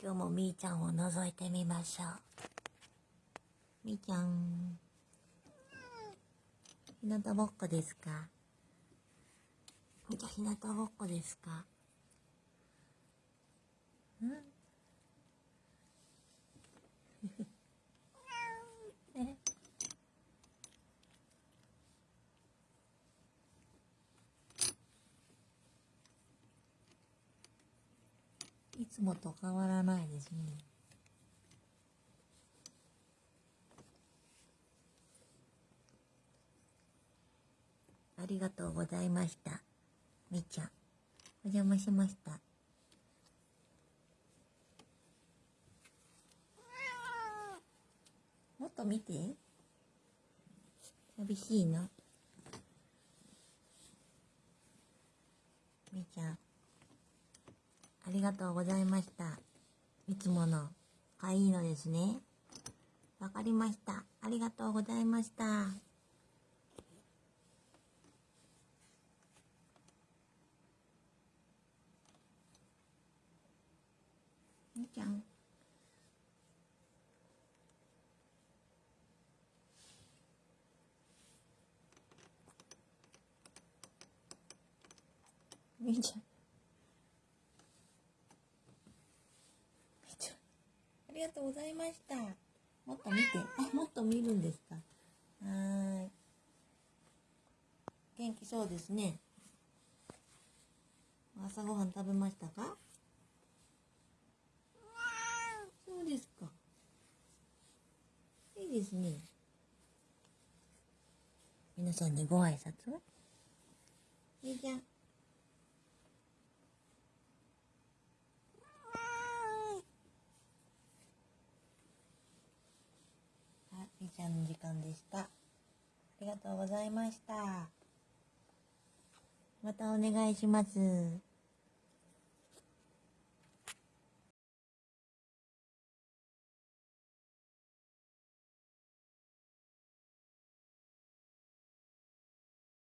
今日もみーちゃんを覗いてみましょう。みーちゃん。ひなたぼっこですか？みーちゃんひなたぼっこですか？ん？いつもと変わらないですね。ありがとうございました。みーちゃん。お邪魔しました。もっと見て。寂しいのみーちゃん。ありがとうございました。いつもの、がいいのですね。わかりました。ありがとうございました。みちゃん。みーちゃん。みーちゃん。ありがとうございました。もっと見て。あ、もっと見るんですか。はーい。元気そうですね。朝ごはん食べましたか？そうですか。いいですね。皆さんにご挨拶はみーちゃん。はい、みーちゃんの時間でした。ありがとうございました。またお願いします。